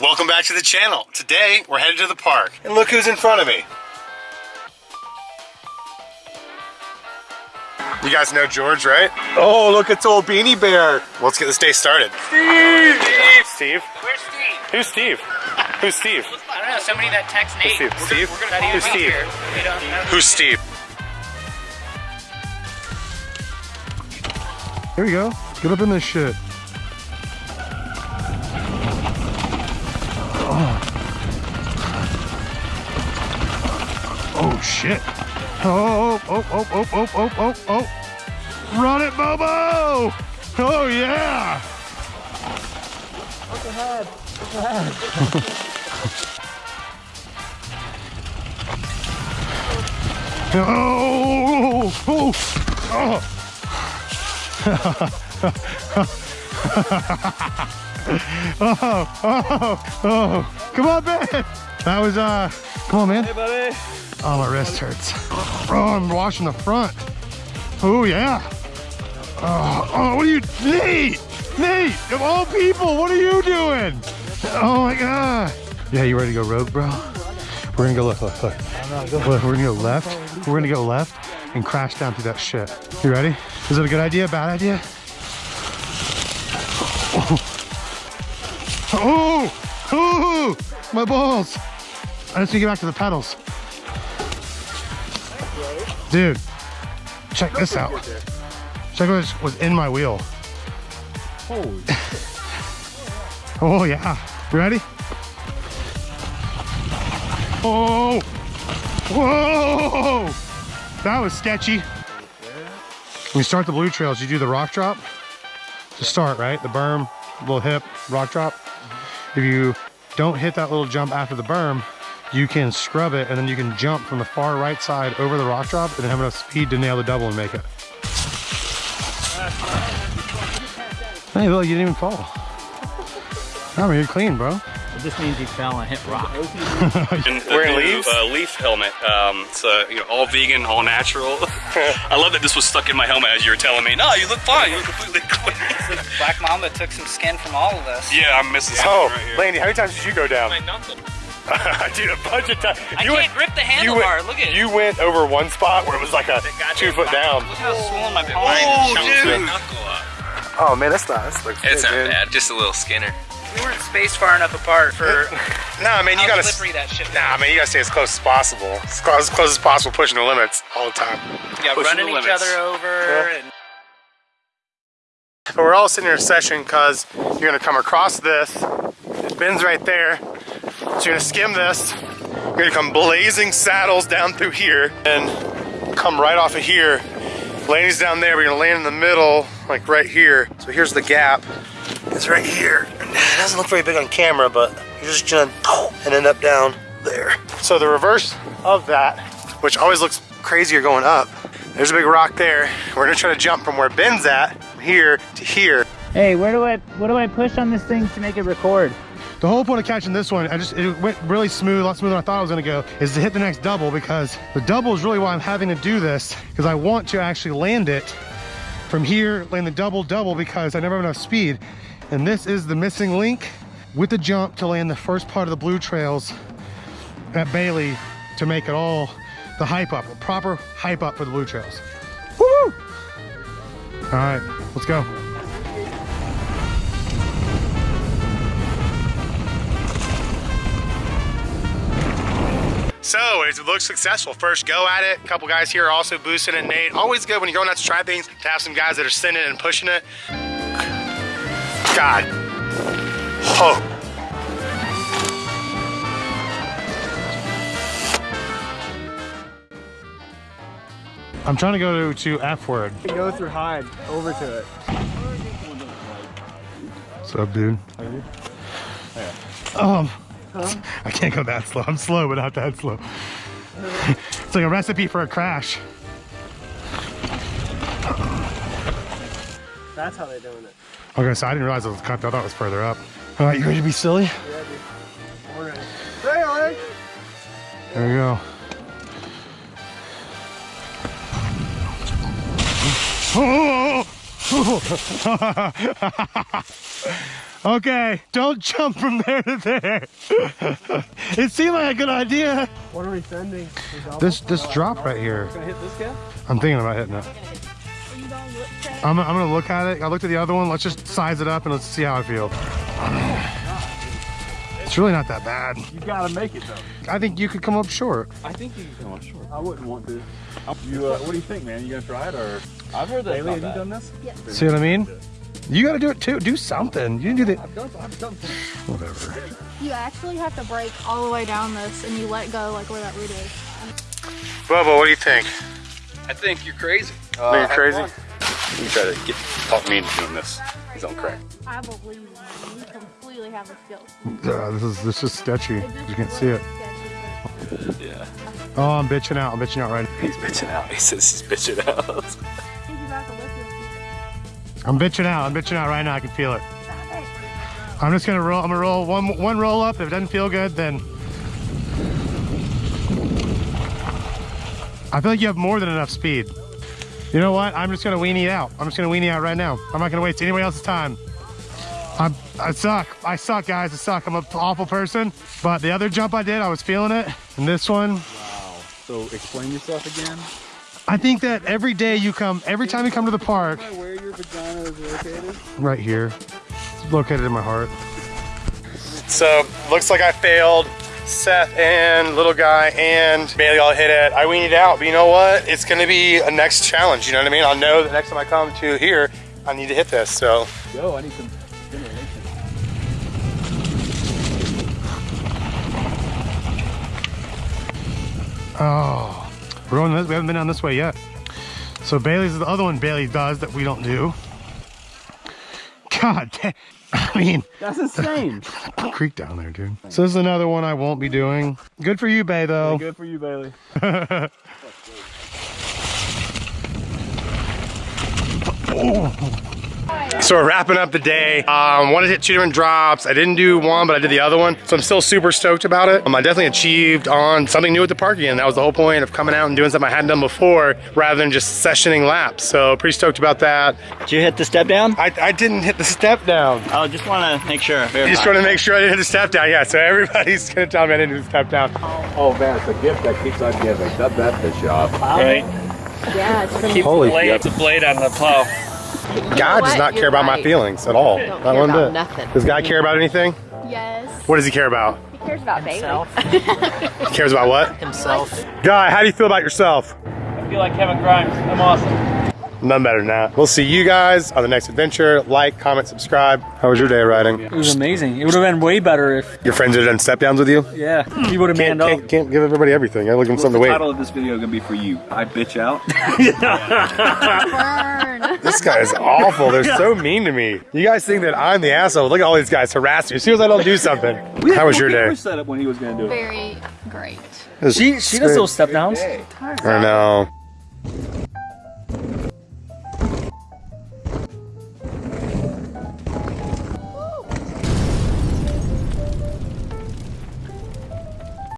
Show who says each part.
Speaker 1: Welcome back to the channel. Today, we're headed to the park. And look who's in front of me. You guys know George, right? Oh, look, it's old Beanie Bear. Let's get this day started. Steve! Steve?
Speaker 2: Where's Steve?
Speaker 1: Who's Steve? Who's Steve?
Speaker 2: I don't know, somebody that texts Nate.
Speaker 1: Steve?
Speaker 2: We're
Speaker 1: Steve?
Speaker 2: Gonna, we're gonna
Speaker 1: Who's Steve?
Speaker 2: Here. We don't know.
Speaker 1: Who's Steve?
Speaker 3: Here we go. Get up in this shit. Shit. Oh, oh, oh, oh, oh, oh, oh, oh. Run it, Bobo! Oh yeah! Oh, oh, oh. oh, oh, oh. Come on, man. That was, uh, come on, man. Hey, buddy. Oh, my wrist hurts. Oh, I'm washing the front. Oh, yeah. Oh, oh, what are you, Nate? Nate, of all people, what are you doing? Oh my God. Yeah, you ready to go rogue, bro? We're gonna go left, look. Look, we're gonna go left. We're gonna go left and crash down through that shit. You ready? Is it a good idea, bad idea? Oh, oh, oh my balls. I just need to get back to the pedals. Dude, check this out. Check what was in my wheel.
Speaker 4: Holy
Speaker 3: Oh yeah, you ready? Oh, whoa, that was sketchy. When you start the blue trails, you do the rock drop to start, right? The berm, little hip, rock drop. If you don't hit that little jump after the berm, you can scrub it and then you can jump from the far right side over the rock drop and have enough speed to nail the double and make it. Hey, look, you didn't even fall. I mean, you're clean, bro.
Speaker 4: It just means he fell and hit rock.
Speaker 5: And the
Speaker 1: Wearing
Speaker 5: new,
Speaker 1: leaves?
Speaker 5: Uh, leaf helmet. Um, it's uh, you know all vegan, all natural. I love that this was stuck in my helmet as you were telling me. No, you look fine. You look completely clean.
Speaker 2: Black Mamba took some skin from all of us.
Speaker 5: yeah, I'm missing something
Speaker 1: Oh,
Speaker 5: right here.
Speaker 1: Landy, how many times did you go down?
Speaker 5: My knuckle.
Speaker 1: Dude, a bunch of times.
Speaker 2: I
Speaker 1: You
Speaker 2: can't
Speaker 1: went-
Speaker 2: grip the handlebar.
Speaker 1: went-
Speaker 2: Look at it.
Speaker 1: You went over one spot where it was like a two foot down.
Speaker 2: Look how swollen my palm
Speaker 5: Oh,
Speaker 2: is.
Speaker 5: dude.
Speaker 1: Oh man, that's not. That looks
Speaker 6: It's
Speaker 1: good,
Speaker 6: not
Speaker 1: dude.
Speaker 6: bad, just a little skinner.
Speaker 2: We weren't spaced far enough apart for
Speaker 1: Nah, man, you gotta.
Speaker 2: slippery that shit was.
Speaker 1: Nah, man, you gotta stay as close as possible. As close, as close as possible, pushing the limits all the time.
Speaker 2: Yeah,
Speaker 5: pushing
Speaker 2: running each other over. And
Speaker 1: But we're all sitting in a session because you're gonna come across this. It bends right there. So you're gonna skim this. You're gonna come blazing saddles down through here and come right off of here. Landing's down there. We're gonna land in the middle, like right here. So here's the gap. It's right here. It doesn't look very big on camera, but you're just gonna and end up down there. So the reverse of that, which always looks crazier going up. There's a big rock there. We're gonna try to jump from where Ben's at, here to here.
Speaker 4: Hey, where do I what do I push on this thing to make it record?
Speaker 3: The whole point of catching this one, I just it went really smooth, a lot smoother than I thought it was gonna go, is to hit the next double because the double is really why I'm having to do this because I want to actually land it from here, land the double double because I never have enough speed. And this is the missing link with the jump to land the first part of the blue trails at Bailey to make it all the hype up, a proper hype up for the blue trails. All right, let's go.
Speaker 1: So it looks successful. First go at it. A couple guys here are also boosting it. Nate, always good when you're going out to try things to have some guys that are sending and pushing it. God. Oh.
Speaker 3: I'm trying to go to, to F word.
Speaker 7: Go through hide over to it.
Speaker 3: What's up, dude? Um, I can't go that slow. I'm slow, but not that slow. it's like a recipe for a crash.
Speaker 7: That's how they're doing it.
Speaker 3: Okay, so I didn't realize it was cut. I thought it was further up. All right, you ready to be silly?
Speaker 7: We're ready. Hey, Ollie!
Speaker 3: There we go. Oh! Okay, don't jump from there to there. it seemed like a good idea.
Speaker 7: What are we sending?
Speaker 3: This this drop right here.
Speaker 7: Gonna hit this guy?
Speaker 3: I'm thinking about hitting it. I'm, I'm gonna look at it. I looked at the other one. Let's just size it up and let's see how I feel. It's really not that bad.
Speaker 6: You gotta make it though.
Speaker 3: I think you could come up short.
Speaker 6: I think you can come up short. I wouldn't want to. You, uh, what do you think, man? You gonna try it or? I've heard that. Bailey, have you done this?
Speaker 3: See what I mean? You gotta do it too. Do something. You didn't do the.
Speaker 6: I've done. I've done.
Speaker 3: Whatever.
Speaker 8: You actually have to break all the way down this and you let go like where that root is.
Speaker 1: Bubba, what do you think?
Speaker 5: I think you're crazy.
Speaker 1: Are you crazy?
Speaker 5: You try to get talk me into doing this. He's on crack.
Speaker 8: I believe you. You completely have a skill.
Speaker 3: Uh, this is this is sketchy.
Speaker 8: It just
Speaker 3: You can't see it.
Speaker 8: sketchy,
Speaker 5: Yeah.
Speaker 3: Oh, I'm bitching out. I'm bitching out right. now.
Speaker 5: He's bitching out. He says he's bitching out.
Speaker 3: I'm bitching out. I'm bitching out right now. I can feel it. I'm just gonna roll. I'm gonna roll one one roll up. If it doesn't feel good, then I feel like you have more than enough speed. You know what? I'm just gonna weenie out. I'm just gonna weenie out right now. I'm not gonna waste anybody else's time. I'm, I suck. I suck, guys. I suck. I'm an awful person. But the other jump I did, I was feeling it. And this one, Wow.
Speaker 6: So explain yourself again.
Speaker 3: I think that every day you come, every time you come to the park,
Speaker 7: vagina is located?
Speaker 3: right here, it's located in my heart.
Speaker 1: So looks like I failed. Seth and little guy and Bailey all hit it. I weaned it out, but you know what? It's gonna be a next challenge. You know what I mean? I'll know the next time I come to here, I need to hit this. So
Speaker 6: Yo, I need some stimulation.
Speaker 3: Oh, we're going this, we haven't been down this way yet. So Bailey's is the other one Bailey does that we don't do. God, damn. I mean,
Speaker 6: That's insane.
Speaker 3: creek down there, dude. So this is another one I won't be doing. Good for you, Bay, though.
Speaker 6: Good for you, Bailey. Oh.
Speaker 1: So we're wrapping up the day. Um, wanted to hit two different drops. I didn't do one, but I did the other one. So I'm still super stoked about it. Um, I definitely achieved on something new at the park again. That was the whole point of coming out and doing something I hadn't done before rather than just sessioning laps. So pretty stoked about that.
Speaker 2: Did you hit the step down?
Speaker 1: I, I didn't hit the step down.
Speaker 2: Oh, just want to make sure.
Speaker 1: I just want to make sure I didn't hit the step down. Yeah, so everybody's gonna tell me I didn't do the step down.
Speaker 6: Oh man, it's a gift that keeps on giving. That that fish shop.
Speaker 2: Right.
Speaker 8: Yeah, it's pretty
Speaker 1: Holy
Speaker 2: Blade, the blade on the plow.
Speaker 1: God does not care
Speaker 9: You're
Speaker 1: about my feelings at all.
Speaker 9: Don't
Speaker 1: Not
Speaker 9: care
Speaker 1: one
Speaker 9: about
Speaker 1: bit.
Speaker 9: nothing.
Speaker 1: Does God care about anything?
Speaker 8: Yes.
Speaker 1: What does he care about?
Speaker 9: He cares about Bailey.
Speaker 1: He cares about what?
Speaker 2: Himself.
Speaker 1: Guy, how do you feel about yourself?
Speaker 2: I feel like Kevin Grimes. I'm awesome.
Speaker 1: None better than that. We'll see you guys on the next adventure. Like, comment, subscribe. How was your day riding?
Speaker 2: It was amazing. It would have been way better if,
Speaker 1: Your friends had done step downs with you?
Speaker 2: yeah, You would have
Speaker 1: Can't,
Speaker 2: up.
Speaker 1: can't, can't give everybody everything. I look them something to wait.
Speaker 6: The title of this video gonna be for you. I bitch out.
Speaker 8: Burn.
Speaker 1: This guy is awful. They're so mean to me. You guys think that I'm the asshole. Look at all these guys harassing me as soon as I don't do something. How was your day?
Speaker 6: set up when he was gonna do it.
Speaker 8: Very great.
Speaker 1: She,
Speaker 2: She does those step downs.
Speaker 1: I know.